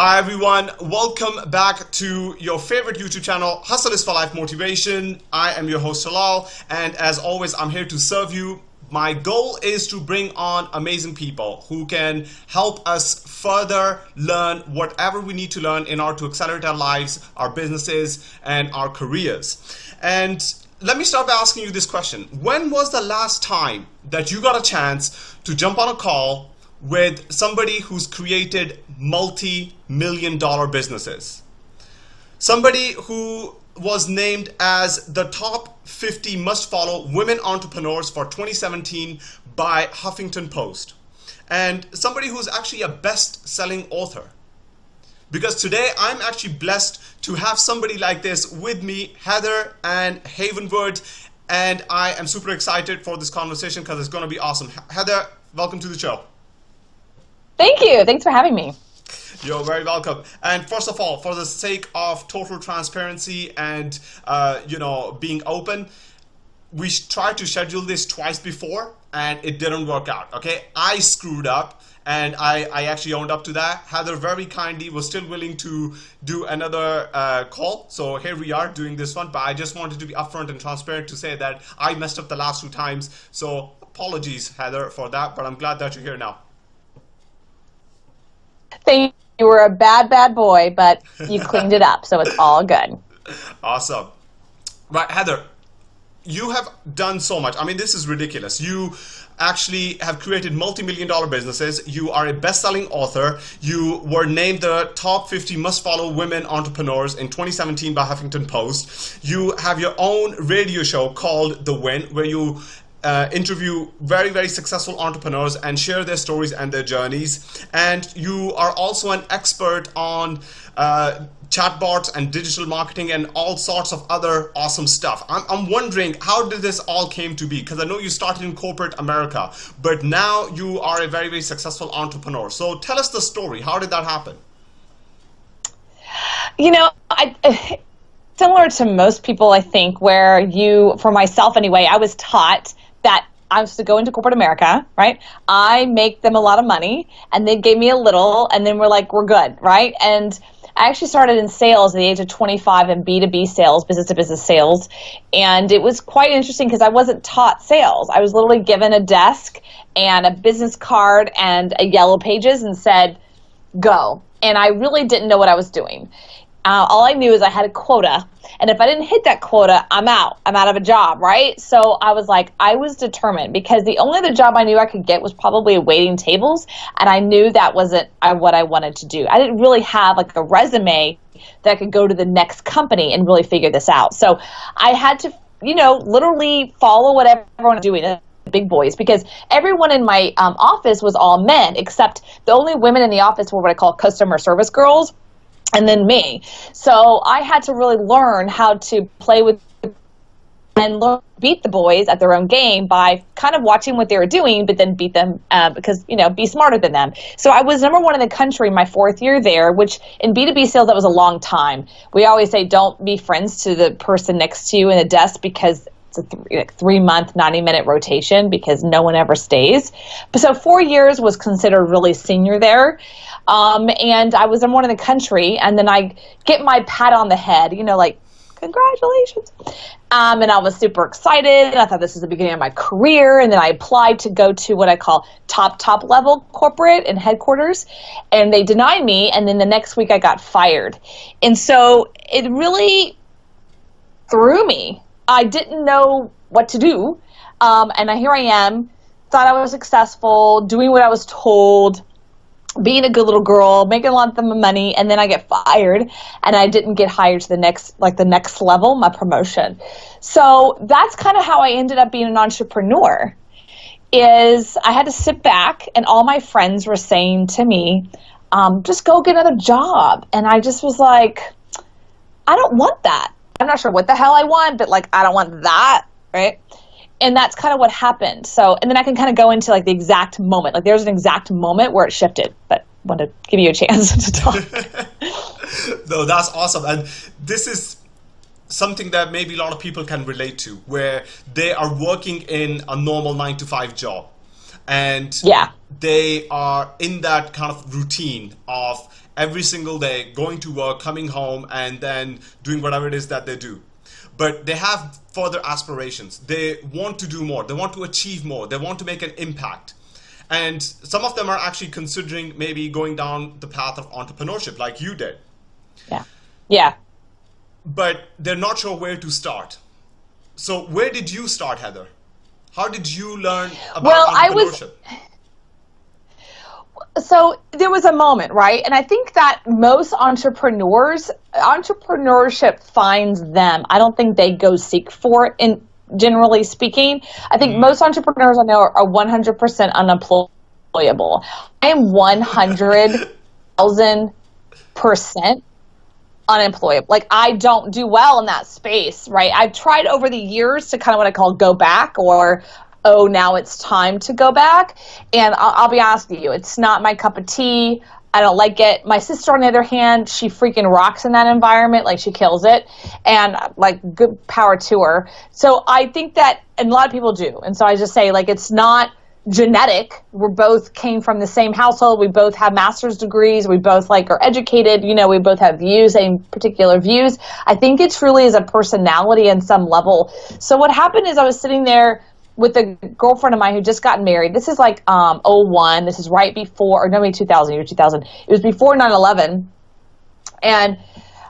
Hi everyone, welcome back to your favorite YouTube channel, Hustle is for Life Motivation. I am your host Talal and as always I'm here to serve you. My goal is to bring on amazing people who can help us further learn whatever we need to learn in order to accelerate our lives, our businesses, and our careers. And let me start by asking you this question. When was the last time that you got a chance to jump on a call with somebody who's created multi-million dollar businesses. Somebody who was named as the top 50 must follow women entrepreneurs for 2017 by Huffington Post. And somebody who's actually a best-selling author. Because today I'm actually blessed to have somebody like this with me, Heather Ann Havenwood, and I am super excited for this conversation because it's going to be awesome. Heather, welcome to the show. Thank you. Thanks for having me. You're very welcome. And first of all, for the sake of total transparency and uh, you know being open, we tried to schedule this twice before and it didn't work out. Okay, I screwed up and I, I actually owned up to that. Heather very kindly was still willing to do another uh, call. So here we are doing this one, but I just wanted to be upfront and transparent to say that I messed up the last two times. So apologies, Heather, for that, but I'm glad that you're here now. Thank you. were a bad, bad boy, but you cleaned it up, so it's all good. Awesome. Right, Heather, you have done so much. I mean, this is ridiculous. You actually have created multi-million dollar businesses. You are a best-selling author. You were named the top 50 must-follow women entrepreneurs in 2017 by Huffington Post. You have your own radio show called The Win, where you uh, interview very, very successful entrepreneurs and share their stories and their journeys. And you are also an expert on uh, chatbots and digital marketing and all sorts of other awesome stuff. I'm, I'm wondering how did this all came to be? Because I know you started in corporate America, but now you are a very, very successful entrepreneur. So tell us the story. How did that happen? You know, I, similar to most people, I think, where you, for myself anyway, I was taught that I was to go into corporate America, right? I make them a lot of money, and they gave me a little, and then we're like, we're good, right? And I actually started in sales at the age of 25 in B2B sales, business to business sales. And it was quite interesting because I wasn't taught sales. I was literally given a desk and a business card and a yellow pages and said, go. And I really didn't know what I was doing. Uh, all I knew is I had a quota, and if I didn't hit that quota, I'm out. I'm out of a job, right? So I was like, I was determined because the only other job I knew I could get was probably a waiting tables, and I knew that wasn't uh, what I wanted to do. I didn't really have like a resume that could go to the next company and really figure this out. So I had to, you know, literally follow everyone was doing the big boys because everyone in my um, office was all men except the only women in the office were what I call customer service girls and then me. So I had to really learn how to play with and learn, beat the boys at their own game by kind of watching what they were doing, but then beat them uh, because, you know, be smarter than them. So I was number one in the country my fourth year there, which in B2B sales, that was a long time. We always say don't be friends to the person next to you in the desk because it's a three, like three month, 90 minute rotation because no one ever stays. But so four years was considered really senior there. Um, and I was in one in the country, and then I get my pat on the head, you know, like, congratulations. Um, and I was super excited, and I thought this is the beginning of my career. And then I applied to go to what I call top, top level corporate and headquarters, and they denied me. And then the next week I got fired. And so it really threw me. I didn't know what to do. Um, and here I am, thought I was successful, doing what I was told being a good little girl, making a lot of money, and then I get fired, and I didn't get hired to the next like the next level, my promotion. So that's kind of how I ended up being an entrepreneur. Is I had to sit back, and all my friends were saying to me, um, "Just go get another job," and I just was like, "I don't want that. I'm not sure what the hell I want, but like I don't want that, right?" And that's kind of what happened. So, and then I can kind of go into like the exact moment. Like there's an exact moment where it shifted, but I want to give you a chance to talk. no, that's awesome. And this is something that maybe a lot of people can relate to where they are working in a normal nine to five job and yeah they are in that kind of routine of every single day, going to work, coming home, and then doing whatever it is that they do. But they have further aspirations. They want to do more. They want to achieve more. They want to make an impact. And some of them are actually considering maybe going down the path of entrepreneurship like you did. Yeah. Yeah. But they're not sure where to start. So where did you start, Heather? How did you learn about well, entrepreneurship? I was so there was a moment, right? And I think that most entrepreneurs, entrepreneurship finds them. I don't think they go seek for it in generally speaking. I think mm. most entrepreneurs I know are, are 100% unemployable. I am 100,000% unemployable. Like I don't do well in that space, right? I've tried over the years to kind of what I call go back or oh now it's time to go back and I'll, I'll be honest with you it's not my cup of tea I don't like it. My sister, on the other hand, she freaking rocks in that environment. Like she kills it, and like good power to her. So I think that, and a lot of people do. And so I just say like it's not genetic. We both came from the same household. We both have master's degrees. We both like are educated. You know, we both have views, same particular views. I think it truly is a personality in some level. So what happened is I was sitting there with a girlfriend of mine who just got married. This is like um 01. This is right before, or no, maybe 2000, year 2000. It was before 9/11, and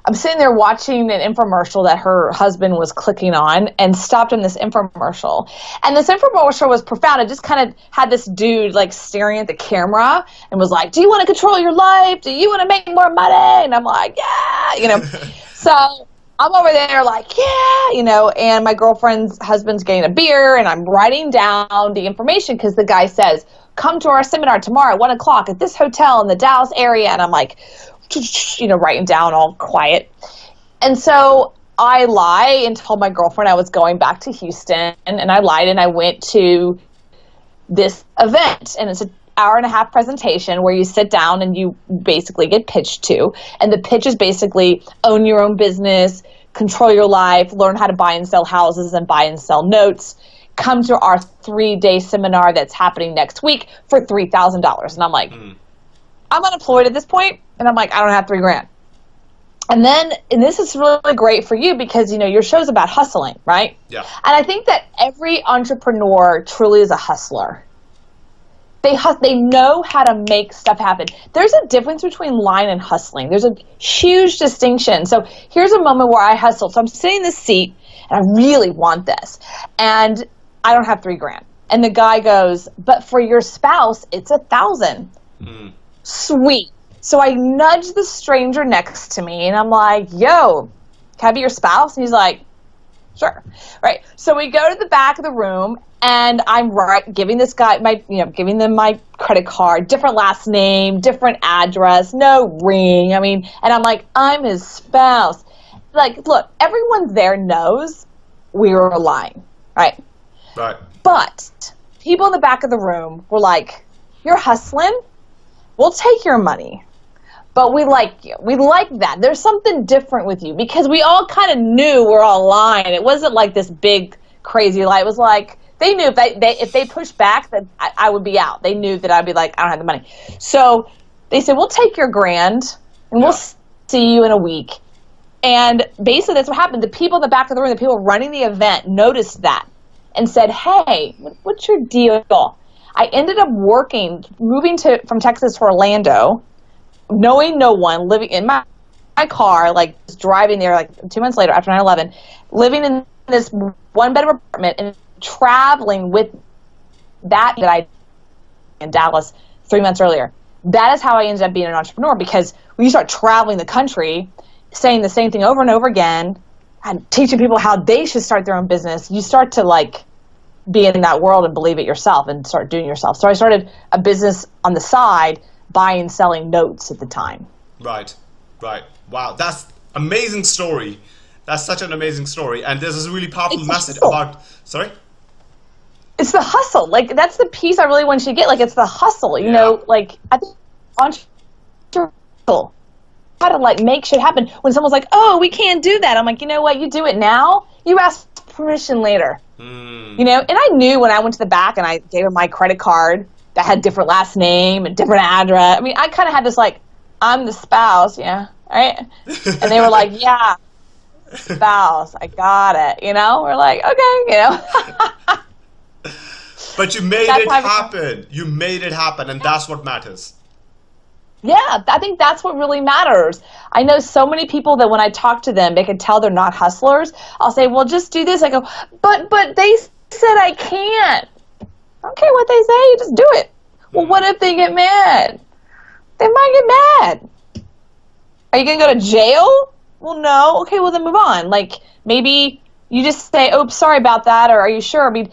I'm sitting there watching an infomercial that her husband was clicking on and stopped in this infomercial. And this infomercial was profound. It just kind of had this dude like staring at the camera and was like, Do you want to control your life? Do you want to make more money? And I'm like, Yeah, you know. so I'm over there like, yeah, you know, and my girlfriend's husband's getting a beer and I'm writing down the information because the guy says, come to our seminar tomorrow at one o'clock at this hotel in the Dallas area. And I'm like, you know, writing down all quiet. And so I lie and told my girlfriend I was going back to Houston, and I lied and I went to this event, and it's an hour and a half presentation where you sit down and you basically get pitched to, and the pitch is basically own your own business, control your life, learn how to buy and sell houses and buy and sell notes. Come to our three day seminar that's happening next week for $3,000. And I'm like, mm. I'm unemployed at this point, and I'm like, I don't have three grand. And then, and this is really great for you because you know your show's about hustling, right? Yeah. And I think that every entrepreneur truly is a hustler. They hus- they know how to make stuff happen. There's a difference between lying and hustling. There's a huge distinction. So here's a moment where I hustle. So I'm sitting in the seat and I really want this, and I don't have three grand. And the guy goes, "But for your spouse, it's a thousand. Mm. Sweet. So I nudge the stranger next to me and I'm like, yo, can I be your spouse? And he's like, sure. Right. So we go to the back of the room and I'm right giving this guy my you know, giving them my credit card, different last name, different address, no ring. I mean, and I'm like, I'm his spouse. Like, look, everyone there knows we were lying, right? Right. But people in the back of the room were like, You're hustling? We'll take your money but we like you. We like that. There's something different with you because we all kind of knew we're all lying. It wasn't like this big crazy lie. It was like they knew if they, they if they pushed back that I, I, would be out. They knew that I'd be like I don't have the money. So they said we'll take your grand and we'll see you in a week. And basically that's what happened. The people in the back of the room, the people running the event, noticed that and said, "Hey, what's your deal?" I ended up working, moving to from Texas to Orlando knowing no one, living in my, my car, like driving there, like two months later after 9 11, living in this one bedroom apartment and traveling with that that I in Dallas three months earlier. That is how I ended up being an entrepreneur because when you start traveling the country, saying the same thing over and over again, and teaching people how they should start their own business, you start to like be in that world and believe it yourself and start doing yourself. So I started a business on the side buying and selling notes at the time. Right, right. Wow, that's amazing story. That's such an amazing story, and there's this really powerful it's message about. Sorry. It's the hustle. Like that's the piece I really want you to get. Like it's the hustle. You yeah. know, like I think entrepreneurial how to like make shit happen. When someone's like, "Oh, we can't do that," I'm like, you know what? You do it now. You ask permission later. Mm. You know, and I knew when I went to the back and I gave her my credit card that had different last name and different address. I mean, I kind of had this like, I'm the spouse, yeah, right? And they were like, yeah, spouse, I got it. You know, we're like, okay, you know. but you made that's it happen. You made it happen, and that's what matters. Yeah, I think that's what really matters. I know so many people that when I talk to them, they can tell they're not hustlers. I'll say, "Well, just do this." I go, "But, but they said I can't." I don't care what they say. You just do it. Well, what if they get mad? They might get mad. Are you gonna go to jail? Well, no. Okay, well then move on. Like maybe you just say, "Oops, sorry about that," or "Are you sure?" I mean,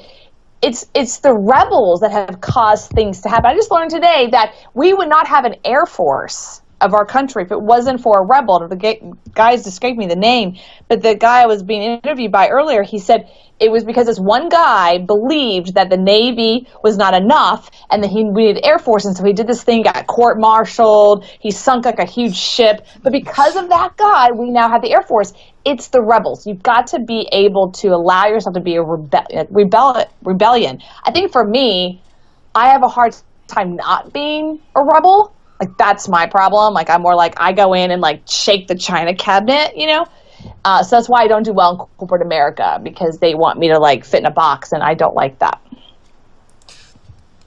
it's it's the rebels that have caused things to happen. I just learned today that we would not have an air force of our country if it wasn't for a rebel. The guys escaped me the name, but the guy I was being interviewed by earlier, he said it was because this one guy believed that the Navy was not enough and that he needed Air Force, and so he did this thing, got court-martialed, he sunk like a huge ship. But because of that guy, we now have the Air Force. It's the rebels. You've got to be able to allow yourself to be a rebe- rebel- rebellion. I think for me, I have a hard time not being a rebel. Like that's my problem. Like I'm more like I go in and like shake the china cabinet, you know. Uh, so that's why I don't do well in corporate America because they want me to like fit in a box, and I don't like that.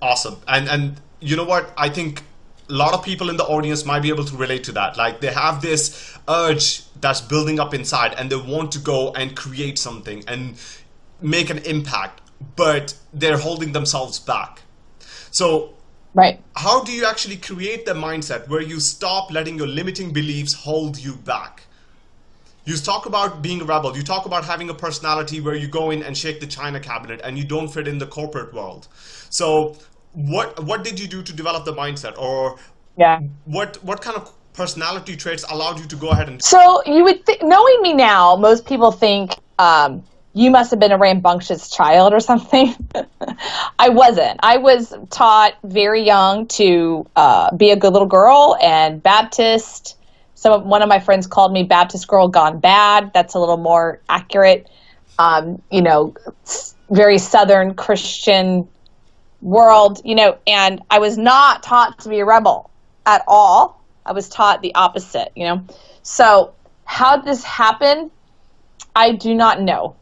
Awesome, and and you know what? I think a lot of people in the audience might be able to relate to that. Like they have this urge that's building up inside, and they want to go and create something and make an impact, but they're holding themselves back. So Right. How do you actually create the mindset where you stop letting your limiting beliefs hold you back? You talk about being a rebel. You talk about having a personality where you go in and shake the china cabinet and you don't fit in the corporate world. So what what did you do to develop the mindset or yeah. what what kind of personality traits allowed you to go ahead and So you would knowing me now, most people think um, you must have been a rambunctious child or something. I wasn't. I was taught very young to uh, be a good little girl and Baptist some one of my friends called me Baptist girl gone bad. That's a little more accurate. Um, you know, very Southern Christian world. You know, and I was not taught to be a rebel at all. I was taught the opposite. You know, so how did this happen? I do not know.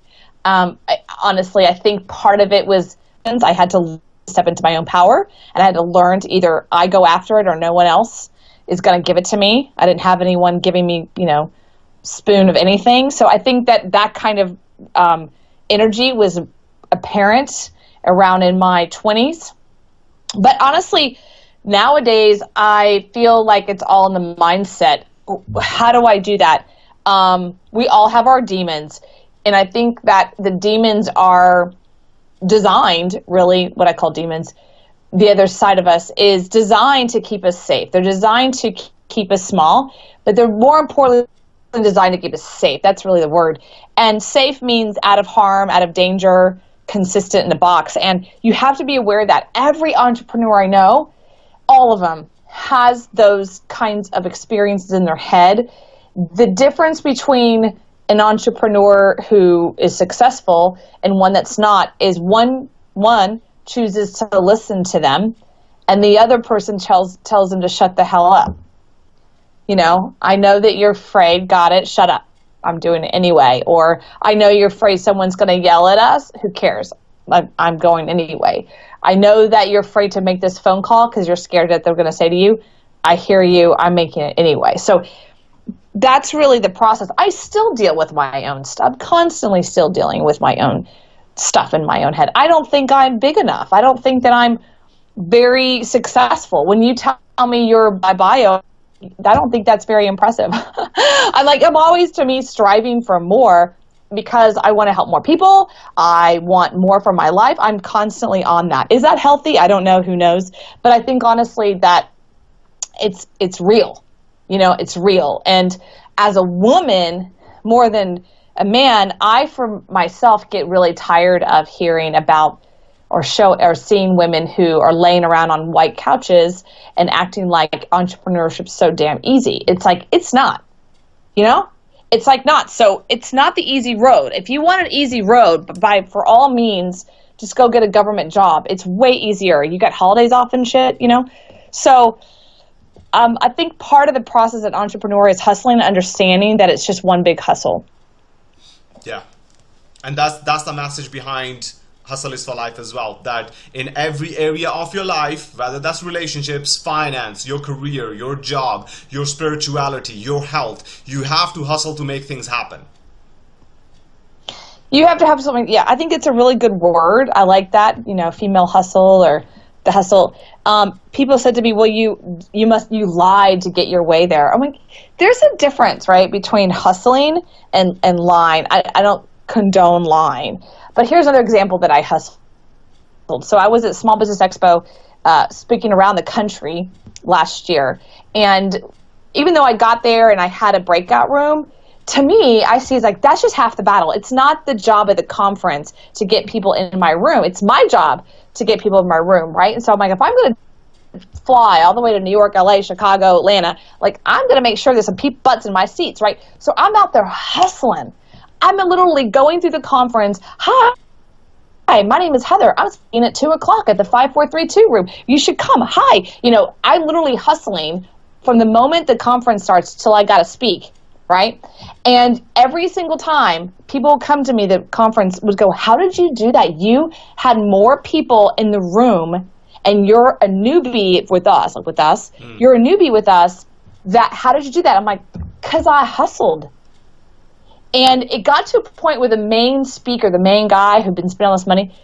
Um, I, honestly, I think part of it was I had to step into my own power, and I had to learn to either I go after it or no one else is going to give it to me. I didn't have anyone giving me, you know, spoon of anything. So I think that that kind of um, energy was apparent around in my 20s. But honestly, nowadays I feel like it's all in the mindset. How do I do that? Um, we all have our demons. And I think that the demons are designed, really, what I call demons, the other side of us is designed to keep us safe. They're designed to keep us small, but they're more importantly designed to keep us safe. That's really the word. And safe means out of harm, out of danger, consistent in a box. And you have to be aware that every entrepreneur I know, all of them, has those kinds of experiences in their head. The difference between an entrepreneur who is successful and one that's not is one one chooses to listen to them and the other person tells tells them to shut the hell up. You know, I know that you're afraid, got it, shut up. I'm doing it anyway. Or I know you're afraid someone's going to yell at us. Who cares? I'm going anyway. I know that you're afraid to make this phone call because you're scared that they're going to say to you, I hear you, I'm making it anyway. So that's really the process. I still deal with my own stuff, constantly still dealing with my own stuff in my own head. I don't think I'm big enough. I don't think that I'm very successful. When you tell me your bio, I don't think that's very impressive. I'm like I'm always to me striving for more because I want to help more people. I want more for my life. I'm constantly on that. Is that healthy? I don't know, who knows. But I think honestly that it's it's real. You know, it's real. And as a woman, more than a man, I for myself get really tired of hearing about or show or seeing women who are laying around on white couches and acting like entrepreneurship's so damn easy. It's like it's not. You know? It's like not. So it's not the easy road. If you want an easy road, by for all means, just go get a government job. It's way easier. You got holidays off and shit, you know? So um, I think part of the process of entrepreneur is hustling and understanding that it's just one big hustle. Yeah, and that's that's the message behind hustle is for life as well that in every area of your life whether that's relationships finance your career your job your spirituality your health you have to hustle to make things happen. You have to have something yeah i think it's a really good word. I like that you know female hustle or the hustle um, people said to me well you you must you lied to get your way there. I'm like there's a difference right between hustling and and lying. I, I don't condone lying. But here's another example that i hustled. So i was at small business expo uh, speaking around the country last year. And even though i got there and i had a breakout room to me, I see it's like that's just half the battle. It's not the job of the conference to get people in my room. It's my job to get people in my room, right? And so I'm like, if I'm going to fly all the way to New York, LA, Chicago, Atlanta, like I'm going to make sure there's some peep butts in my seats, right? So I'm out there hustling. I'm literally going through the conference. Hi. Hi, my name is Heather. I'm speaking at 2 o'clock at the 5432 room. You should come. Hi. You know, I'm literally hustling from the moment the conference starts till I got to speak right? And every single time people come to me, the conference would go, How did you do that? You had more people in the room and you're a newbie with us, like with us, mm. you're a newbie with us. That how did you do that? I'm like, because I hustled. And it got to a point where the main speaker, the main guy who'd been spending all this money,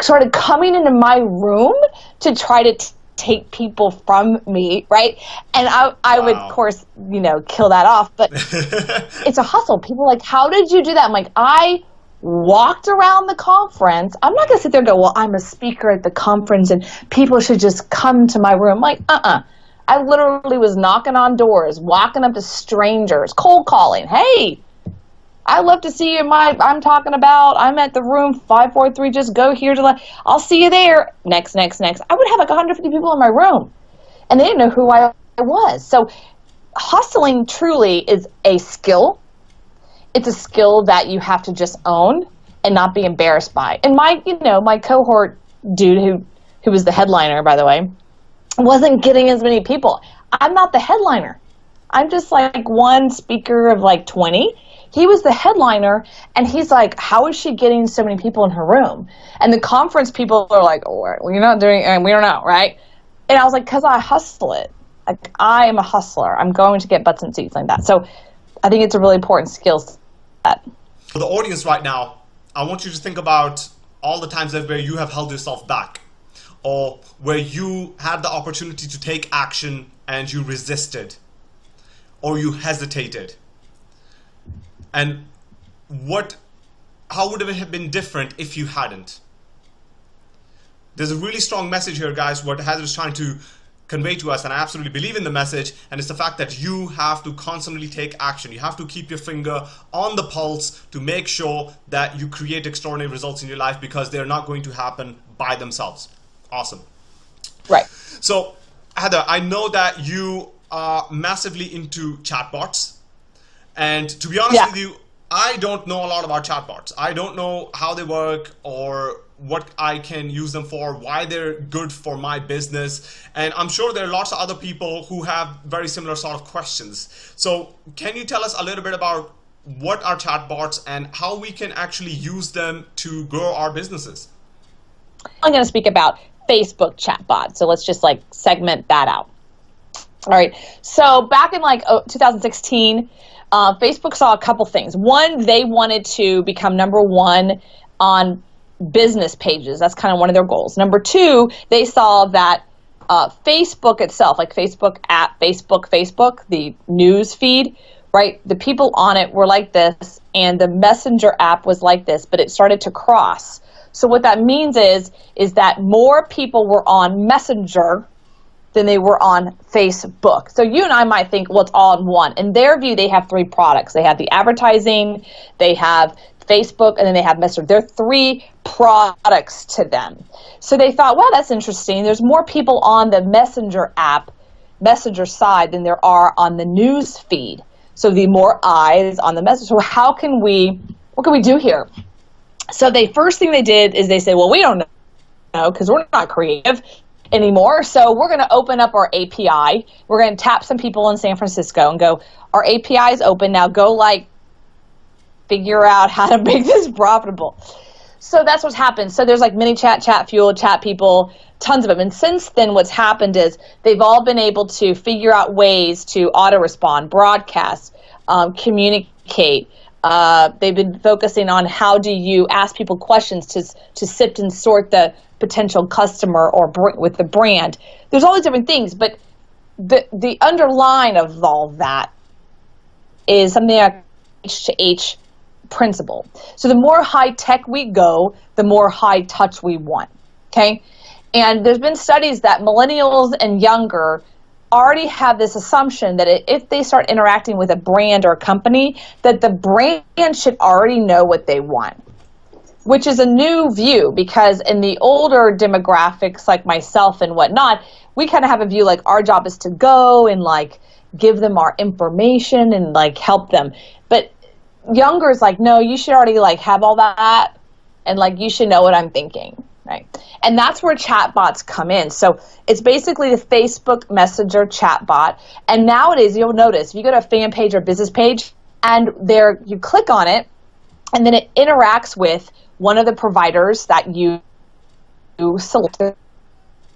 started coming into my room to try to take people from me, right? And I, I wow. would, of course, you know, kill that off. But it's a hustle. People like, how did you do that? I'm like, I walked around the conference. I'm not going to sit there and go, well, I'm a speaker at the conference and people should just come to my room. I'm like, uh-uh. I literally was knocking on doors, walking up to strangers, cold calling. Hey, I love to see you. In my I'm talking about. I'm at the room five four three. Just go here to. the. I'll see you there. Next, next, next. I would have like 150 people in my room, and they didn't know who I was. So, hustling truly is a skill. It's a skill that you have to just own and not be embarrassed by. And my, you know, my cohort dude who who was the headliner, by the way, wasn't getting as many people. I'm not the headliner. I'm just like one speaker of like 20 he was the headliner, and he's like, "How is she getting so many people in her room?" And the conference people are like, "Oh, you're not doing, and we don't know, right?" And I was like, "Cause I hustle it. Like I am a hustler. I'm going to get butts and seats like that." So I think it's a really important skill set. For the audience right now, I want you to think about all the times where you have held yourself back or where you had the opportunity to take action and you resisted or you hesitated and what how would it have been different if you hadn't? There's a really strong message here guys what Heather is trying to convey to us and I absolutely believe in the message and it's the fact that you have to constantly take action. You have to keep your finger on the pulse to make sure that you create extraordinary results in your life because they're not going to happen by themselves. Awesome. Right. So Heather I know that you are massively into chatbots and to be honest yeah. with you, I don't know a lot about chatbots. I don't know how they work or what I can use them for, why they're good for my business. And I'm sure there are lots of other people who have very similar sort of questions. So can you tell us a little bit about what are chatbots and how we can actually use them to grow our businesses? I'm going to speak about Facebook chatbots. So let's just like segment that out. All right. So back in like 2016, uh, Facebook saw a couple things. One, they wanted to become number one on business pages. That's kind of one of their goals. Number two, they saw that uh, Facebook itself, like Facebook app, Facebook, Facebook, the news feed, right? The people on it were like this, and the Messenger app was like this, but it started to cross. So what that means is, is that more people were on Messenger than they were on Facebook. So you and I might think, well, it's all in one. In their view, they have three products. They have the advertising, they have Facebook, and then they have Messenger. They're three products to them. So they thought, well, that's interesting. There's more people on the Messenger app, Messenger side, than there are on the news feed. So the more eyes on the message. So how can we, what can we do here? So the first thing they did is they said, well, we don't know because we're not creative anymore. So we're going to open up our API. We're going to tap some people in San Francisco and go, our API is open now. Go like figure out how to make this profitable. So that's what's happened. So there's like ManyChat, chat Chatfuel, chat people, tons of them. And since then, what's happened is they've all been able to figure out ways to auto respond, broadcast, um, communicate. Uh, they've been focusing on how do you ask people questions to to sift and sort the potential customer or with the brand. There's all these different things, but the the underline of all that is something like H to H principle. So the more high tech we go, the more high touch we want. Okay? And there's been studies that millennials and younger already have this assumption that if they start interacting with a brand or a company, that the brand should already know what they want. Which is a new view because in the older demographics like myself and whatnot, we kind of have a view like our job is to go and like give them our information and like help them. But younger is like, no, you should already like have all that, and like you should know what I'm thinking, right? And that's where chatbots come in. So it's basically the Facebook Messenger chatbot. And nowadays, you'll notice if you go to a fan page or business page, and there you click on it, and then it interacts with one of the providers that you select 100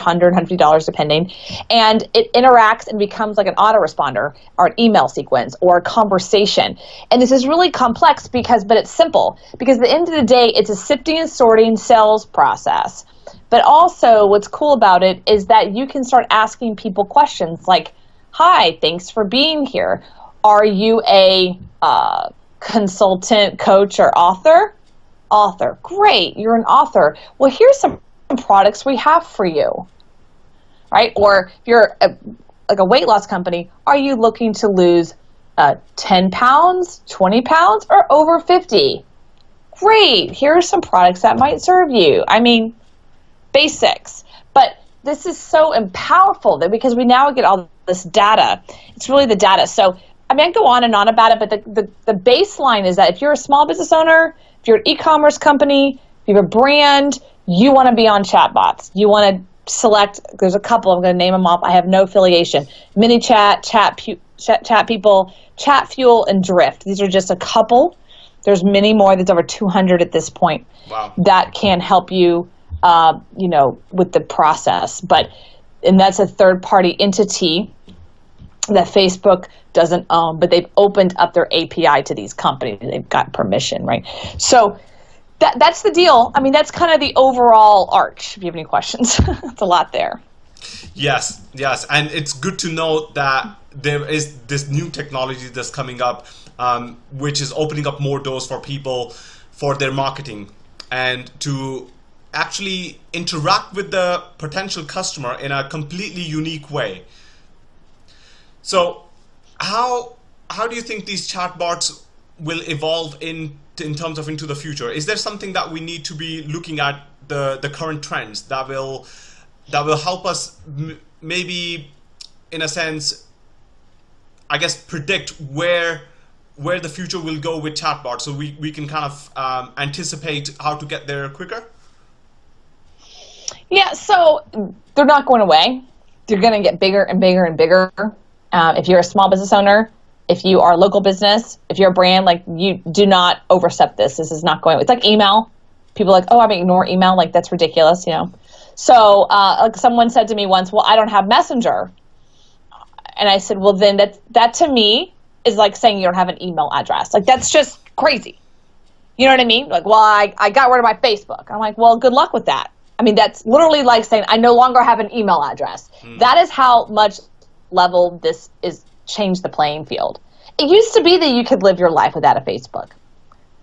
$150 depending and it interacts and becomes like an autoresponder or an email sequence or a conversation. And this is really complex because but it's simple because at the end of the day it's a sifting and sorting sales process. But also what's cool about it is that you can start asking people questions like hi thanks for being here. Are you a uh, consultant coach or author author great you're an author well here's some products we have for you, right? Or if you're a, like a weight loss company, are you looking to lose uh, 10 pounds, 20 pounds, or over 50? Great, here are some products that might serve you. I mean, basics. But this is so powerful that because we now get all this data. It's really the data. So I mean, I go on and on about it, but the, the, the baseline is that if you're a small business owner, if you're an e-commerce company, if you have a brand, you want to be on chatbots. You want to select. There's a couple. I'm going to name them off. I have no affiliation. ManyChat, chat, chat, chat people, Chatfuel, and Drift. These are just a couple. There's many more. There's over 200 at this point. Wow. That can help you, uh, you know, with the process. But and that's a third party entity that Facebook doesn't own, but they've opened up their API to these companies. They've got permission, right? So that, that's the deal. I mean, that's kind of the overall arch. If you have any questions, it's a lot there. Yes, yes, and it's good to know that there is this new technology that's coming up, um, which is opening up more doors for people for their marketing and to actually interact with the potential customer in a completely unique way. So, how how do you think these chatbots will evolve in in terms of into the future? Is there something that we need to be looking at the the current trends that will that will help us maybe in a sense I guess predict where where the future will go with chatbots so we, we can kind of um, anticipate how to get there quicker? Yeah, so they're not going away. They're going to get bigger and bigger and bigger. Uh, if you're a small business owner, if you are a local business, if you're a brand, like you do not overstep this. This is not going. It's like email. People are like, oh, I'm ignore email. Like that's ridiculous, you know. So, uh, like someone said to me once, well, I don't have Messenger, and I said, well, then that that to me is like saying you don't have an email address. Like that's just crazy. You know what I mean? Like, well, I, I got rid of my Facebook. I'm like, well, good luck with that. I mean, that's literally like saying I no longer have an email address. Hmm. That is how much level this is change the playing field. It used to be that you could live your life without a Facebook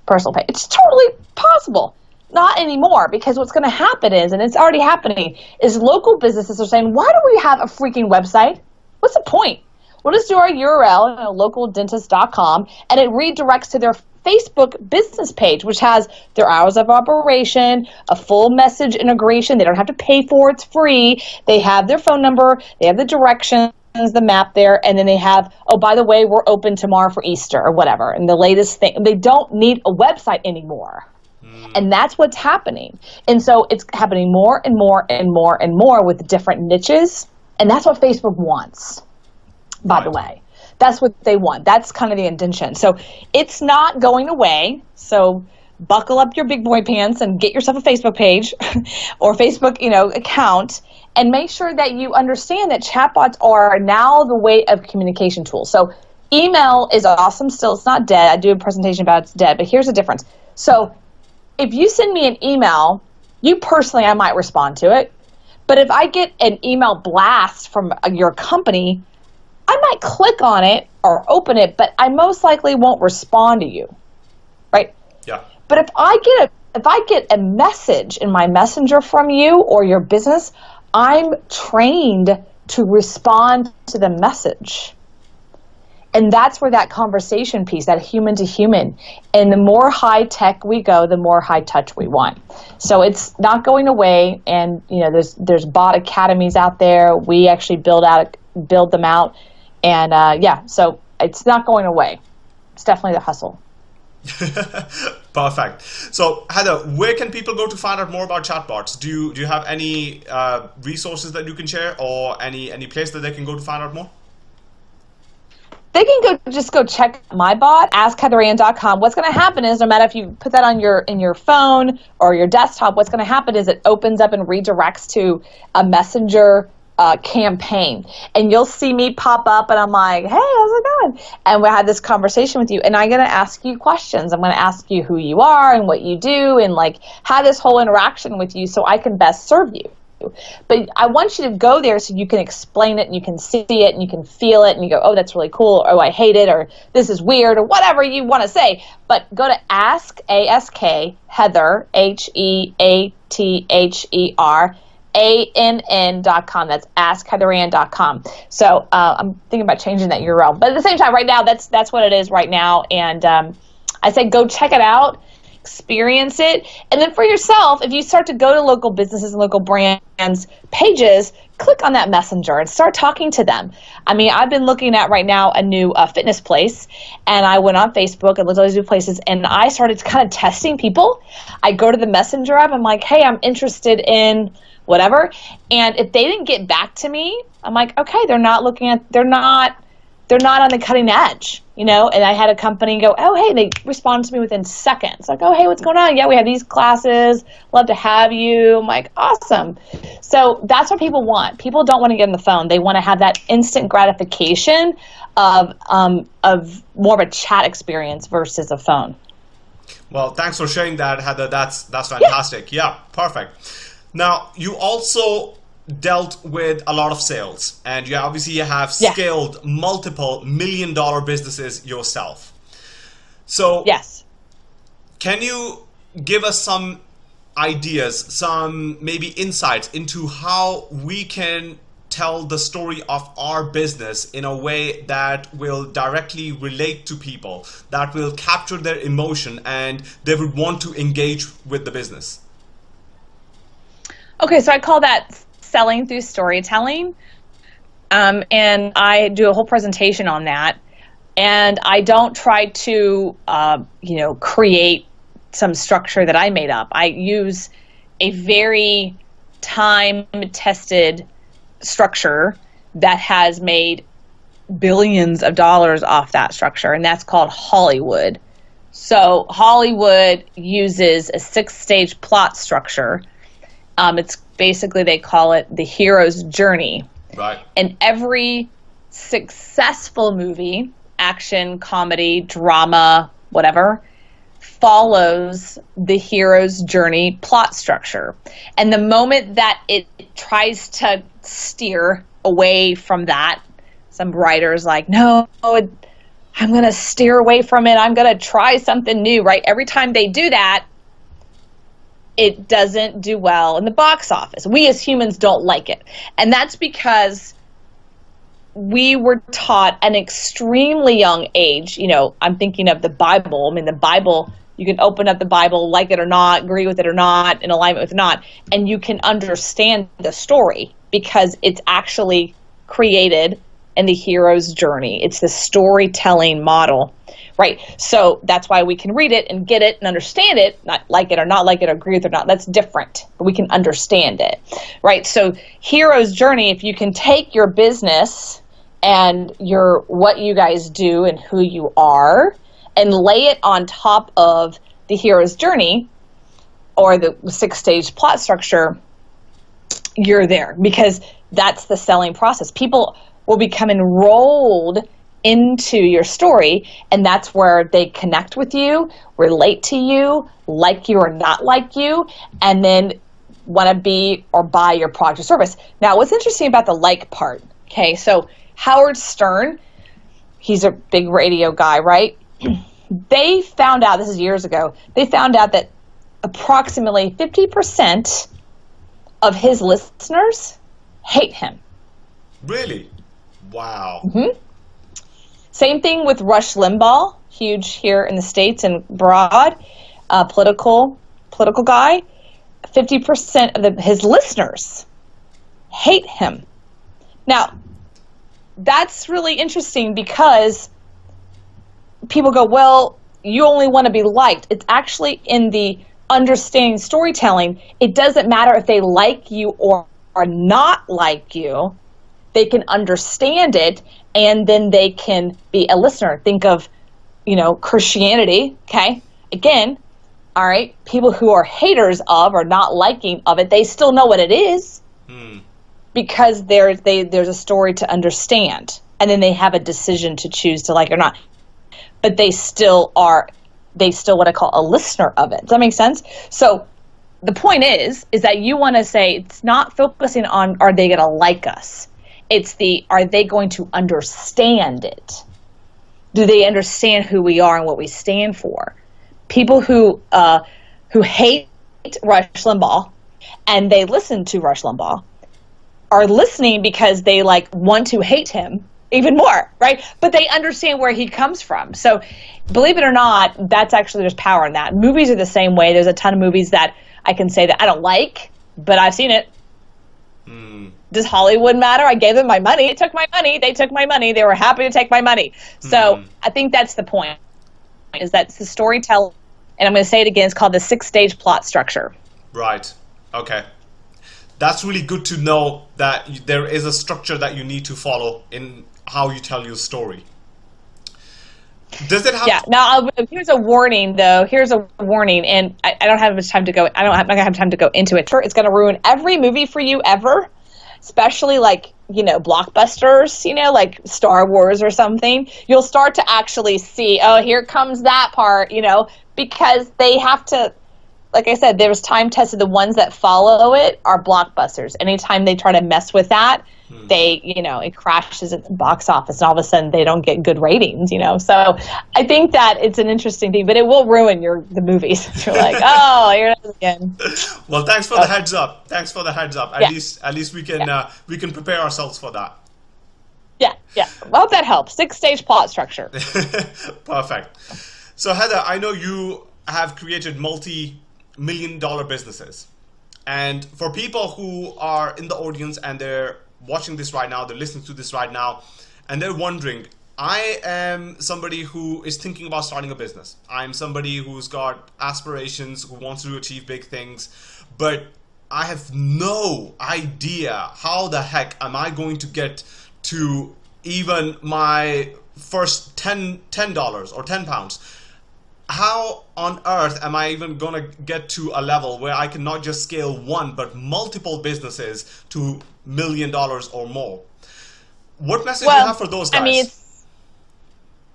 personal page. It's totally possible. Not anymore because what's going to happen is, and it's already happening, is local businesses are saying, why do we have a freaking website? What's the point? We'll just do our URL, you localdentist.com, and it redirects to their Facebook business page, which has their hours of operation, a full message integration. They don't have to pay for it, it's free. They have their phone number, they have the directions the map there and then they have oh by the way we're open tomorrow for easter or whatever and the latest thing they don't need a website anymore Mm. And that's what's happening. And so it's happening more and more and more and more with different niches. And that's what Facebook wants, by right. the way. That's what they want. That's kind of the intention. So it's not going away. So buckle up your big boy pants and get yourself a Facebook page or Facebook, you know, account and make sure that you understand that chatbots are now the way of communication tools. So email is awesome still. It's not dead. I do a presentation about it's dead, but here's the difference. So if you send me an email, you personally, I might respond to it. But if I get an email blast from your company, I might click on it or open it, but I most likely won't respond to you. Right? But if I get a if I get a message in my messenger from you or your business, I'm trained to respond to the message. And that's where that conversation piece, that human to human, and the more high tech we go, the more high touch we want. So it's not going away. And you know, there's there's bot academies out there. We actually build out build them out, and uh, yeah, so it's not going away. It's definitely the hustle. Perfect. So Heather, where can people go to find out more about chatbots? Do you do you have any uh, resources that you can share, or any any place that they can go to find out more? They can go just go check my bot, askheatherann.com. What's going to happen is no matter if you put that on your in your phone or your desktop, what's going to happen is it opens up and redirects to a messenger uh, campaign. And you'll see me pop up and I'm like, hey, how's it going? And we had this conversation with you and I'm going to ask you questions. I'm going to ask you who you are and what you do and like have this whole interaction with you so I can best serve you. But I want you to go there so you can explain it and you can see it and you can feel it and you go, oh, that's really cool, or oh, I hate it, or this is weird, or whatever you want to say. But go to Ask, A-S-K, Heather, H-E-A-T-H-E-R, a-N-N.com. That's askheatherann.com. So uh, I'm thinking about changing that URL. But at the same time, right now, that's that's what it is right now. And um, I say go check it out, experience it. And then for yourself, if you start to go to local businesses and local brands pages, click on that messenger and start talking to them. I mean, I've been looking at right now a new uh, fitness place, and I went on Facebook and looked at these new places, and I started kind of testing people. I go to the messenger app, I'm like, hey, I'm interested in whatever. And if they didn't get back to me, I'm like, okay, they're not looking at, they're not, they're not on the cutting edge, you know. And I had a company go, oh, hey, they responded to me within seconds, like, oh, hey, what's going on? Yeah, we have these classes. Love to have you. I'm like, awesome. So that's what people want. People don't want to get on the phone. They want to have that instant gratification of um, of more of a chat experience versus a phone. Well, thanks for sharing that, Heather. That's that's fantastic. yeah, yeah perfect. Now, you also dealt with a lot of sales and you obviously have scaled yeah. multiple million dollar businesses yourself. So, yes. Can you give us some ideas, some maybe insights into how we can tell the story of our business in a way that will directly relate to people, that will capture their emotion and they would want to engage with the business? Okay, so I call that selling through storytelling. Um, and I do a whole presentation on that. And I don't try to, uh, you know, create some structure that I made up. I use a very time tested structure that has made billions of dollars off that structure, and that's called Hollywood. So, Hollywood uses a six stage plot structure um, it's basically they call it the hero's journey. Right. And every successful movie, action, comedy, drama, whatever, follows the hero's journey plot structure. And the moment that it tries to steer away from that, some writers like, no, I'm going to steer away from it. I'm going to try something new, right? Every time they do that, it doesn't do well in the box office. We as humans don't like it. And that's because we were taught an extremely young age. You know, I'm thinking of the Bible. I mean, the Bible, you can open up the Bible, like it or not, agree with it or not, in alignment with not, and you can understand the story because it's actually created in the hero's journey. It's the storytelling model, right? So that's why we can read it and get it and understand it, not like it or not like it or agree with it or not. That's different, but we can understand it, right? So hero's journey, if you can take your business and your what you guys do and who you are and lay it on top of the hero's journey or the six stage plot structure, you're there because that's the selling process. People will become enrolled into your story, and that's where they connect with you, relate to you, like you or not like you, and then want to be or buy your product or service. Now, what's interesting about the like part, okay, so Howard Stern, he's a big radio guy, right? they found out, this is years ago, they found out that approximately 50% of his listeners hate him. Really? Wow. Mm-hmm. Same thing with Rush Limbaugh, huge here in the states and abroad, uh, political political guy. Fifty percent of the, his listeners hate him. Now, that's really interesting because people go, well, you only want to be liked. It's actually in the understanding storytelling. It doesn't matter if they like you or are not like you. They can understand it and then they can be a listener. Think of, you know, Christianity, okay? Again, all right, people who are haters of or not liking of it, they still know what it is hmm. because there's they there's a story to understand, and then they have a decision to choose to like or not. But they still are, they still what I call a listener of it. Does that make sense? So the point is, is that you want to say it's not focusing on are they going to like us it's the are they going to understand it? Do they understand who we are and what we stand for? People who uh, who hate Rush Limbaugh and they listen to Rush Limbaugh are listening because they like want to hate him even more, right? But they understand where he comes from. So, believe it or not, that's actually there's power in that. Movies are the same way. There's a ton of movies that I can say that I don't like, but I've seen it. Mm does Hollywood matter? I gave them my money. It took my money. They took my money. They were happy to take my money. So mm. I think that's the point. Is that the storytelling, and I'm going to say it again. It's called the six-stage plot structure. Right. Okay. That's really good to know that there is a structure that you need to follow in how you tell your story. Does it have? Yeah. Now, I'll, here's a warning, though. Here's a warning, and I, I don't have much time to go. I don't have, I don't gonna have time to go into it. It's going to ruin every movie for you ever especially like you know blockbusters you know like star wars or something you'll start to actually see oh here comes that part you know because they have to like i said there's time tested the ones that follow it are blockbusters. Anytime they try to mess with that they you know it crashes at the box office and all of a sudden they don't get good ratings you know? So i think that it's an interesting thing but it will ruin your the movies. You're like oh here it is again. Well thanks for the heads up. Thanks for the heads up. At yeah. least at least we can yeah. uh, we can prepare ourselves for that. Yeah yeah. Well that helps. Six stage plot structure. Perfect. So heather i know you have created multi million dollar businesses. And for people who are in the audience and they're watching this right now, they're listening to this right now, and they're wondering, I am somebody who is thinking about starting a business. I'm somebody who's got aspirations, who wants to achieve big things, but I have no idea how the heck am I going to get to even my first 10 dollars or 10 pounds how on earth am I even going to get to a level where I can not just scale one but multiple businesses to million dollars or more? What message well, do you have for those guys? I mean,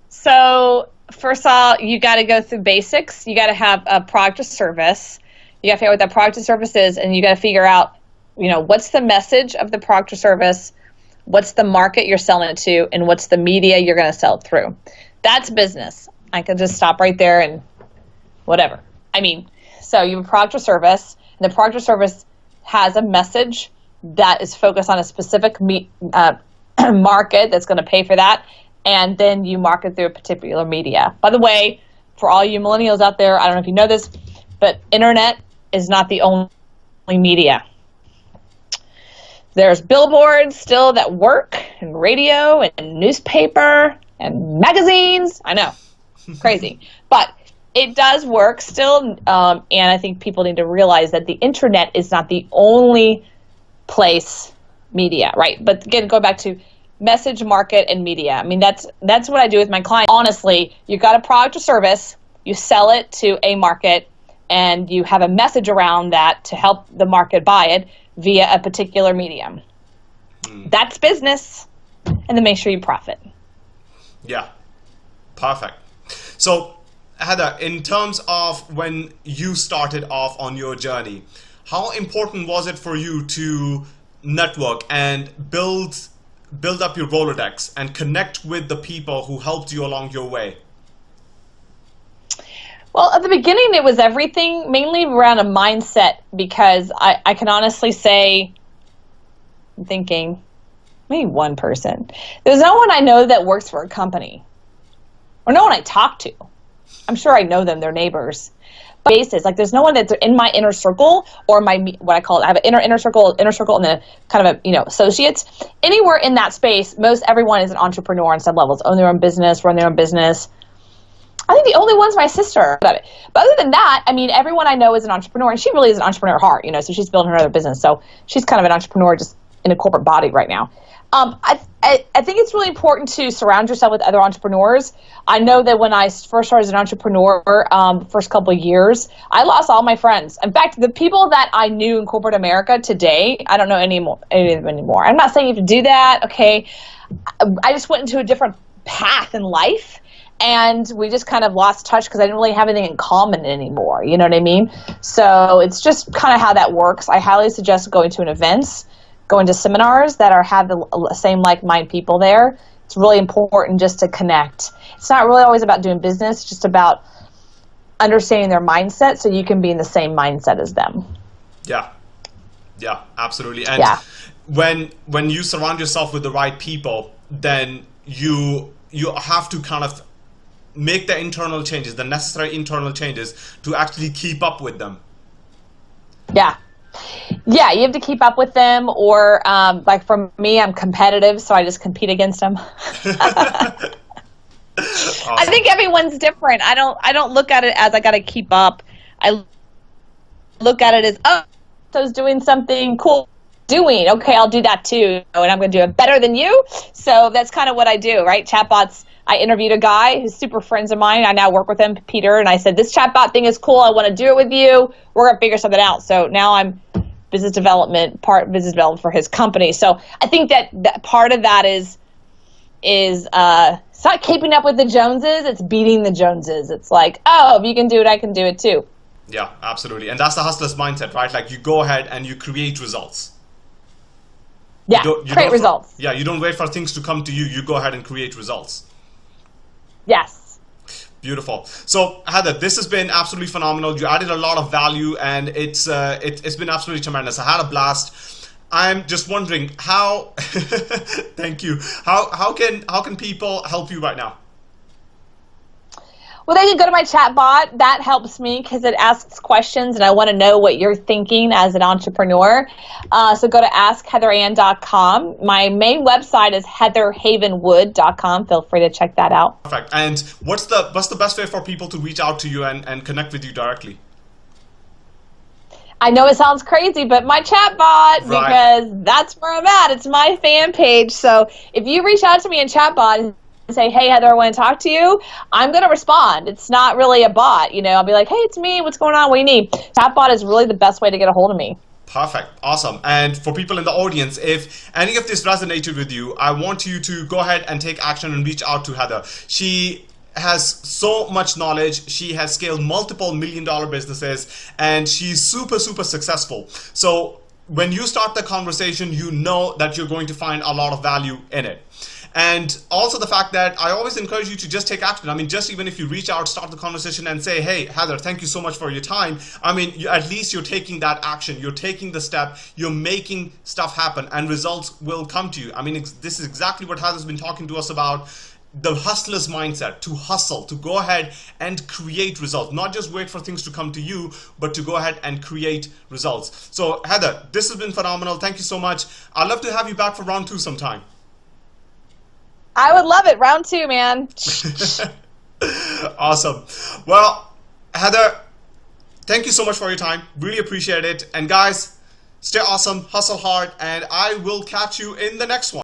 so first of all, you got to go through basics. You got to have a product or service. You got to figure out what that product or service is, and you got to figure out, you know, what's the message of the product or service, what's the market you're selling it to, and what's the media you're going to sell it through. That's business. I could just stop right there and whatever. I mean, so you have a product or service, and the product or service has a message that is focused on a specific me- uh, market that's going to pay for that, and then you market through a particular media. By the way, for all you millennials out there, I don't know if you know this, but internet is not the only media. There's billboards still that work, and radio, and newspaper, and magazines. I know, crazy, but it does work still. Um, and I think people need to realize that the internet is not the only place media, right? But again, go back to message market and media. I mean, that's that's what I do with my clients. Honestly, you've got a product or service, you sell it to a market, and you have a message around that to help the market buy it via a particular medium. Mm. That's business, and then make sure you profit. Yeah, perfect. So, Heather, in terms of when you started off on your journey, how important was it for you to network and build build up your Rolodex and connect with the people who helped you along your way? Well, at the beginning, it was everything, mainly around a mindset, because I, I can honestly say, I'm thinking, maybe one person. There's no one I know that works for a company, or no one I talk to. I'm sure I know them, they're neighbors basis. Like there's no one that's in my inner circle or my what I call it. I have an inner inner circle, inner circle, and then kind of a you know associates. Anywhere in that space, most everyone is an entrepreneur on some levels, own their own business, run their own business. I think the only one's my sister. But other than that, I mean, everyone I know is an entrepreneur, and she really is an entrepreneur at heart. You know, so she's building her other business. So she's kind of an entrepreneur just in a corporate body right now. Um, I, I, I, think it's really important to surround yourself with other entrepreneurs. I know that when I first started as an entrepreneur, um, first couple of years, I lost all my friends. In fact, the people that I knew in corporate America today, I don't know any, any of them anymore. I'm not saying you have to do that, okay? I just went into a different path in life and we just kind of lost touch because I didn't really have anything in common anymore. You know what I mean? So it's just kind of how that works. I highly suggest going to an events going to seminars that are have the same like-minded people there. It's really important just to connect. It's not really always about doing business, just about understanding their mindset so you can be in the same mindset as them. Yeah. Yeah, absolutely. And yeah. when when you surround yourself with the right people, then you you have to kind of make the internal changes, the necessary internal changes to actually keep up with them. Yeah, yeah, you have to keep up with them, or um, like for me, I'm competitive, so I just compete against them. awesome. I think everyone's different. I don't. I don't look at it as I got to keep up. I look at it as oh, I was doing something cool. Doing okay, I'll do that too, and I'm going to do it better than you. So that's kind of what I do, right? Chatbots. I interviewed a guy who's super friends of mine. I now work with him, Peter, and I said this chatbot thing is cool. I want to do it with you. We're going to figure something out. So now I'm business development part business development for his company. So I think that, that part of that is is uh, it's not keeping up with the Joneses. It's beating the Joneses. It's like, oh, if you can do it, I can do it too. Yeah, absolutely, and that's the hustler's mindset, right? Like you go ahead and you create results. Yeah, you you create results. Yeah, you don't wait for things to come to you. You go ahead and create results. Yes. Beautiful. So Heather, this has been absolutely phenomenal. You added a lot of value, and it's uh, it, has been absolutely tremendous. I had a blast. I'm just wondering how. thank you. How how can how can people help you right now? Well, they can go to my chat bot. That helps me because it asks questions and I want to know what you're thinking as an entrepreneur. Uh, so go to askheatherann.com. My main website is heatherhavenwood.com. Feel free to check that out. Perfect. And what's the what's the best way for people to reach out to you and, and connect with you directly? I know it sounds crazy, but my chat bot, right. because that's where I'm at. It's my fan page. So if you reach out to me in chat bot say, hey, Heather, I want to talk to you, I'm going to respond. It's not really a bot. You know, I'll be like, hey, it's me. What's going on? What do you need? Chatbot is really the best way to get a hold of me. Perfect. Awesome. And for people in the audience, if any of this resonated with you, I want you to go ahead and take action and reach out to Heather. She has so much knowledge. She has scaled multiple million dollar businesses and she's super, super successful. So when you start the conversation, you know that you're going to find a lot of value in it. And also the fact that I always encourage you to just take action. I mean, just even if you reach out, start the conversation and say, hey, Heather, thank you so much for your time. I mean, you, at least you're taking that action. You're taking the step. You're making stuff happen and results will come to you. I mean, this is exactly what Heather's been talking to us about the hustler's mindset to hustle, to go ahead and create results, not just wait for things to come to you, but to go ahead and create results. So Heather, this has been phenomenal. Thank you so much. I'd love to have you back for round two sometime. I would love it. Round two, man. awesome. Well, Heather, thank you so much for your time. Really appreciate it. And guys, stay awesome, hustle hard, and I will catch you in the next one.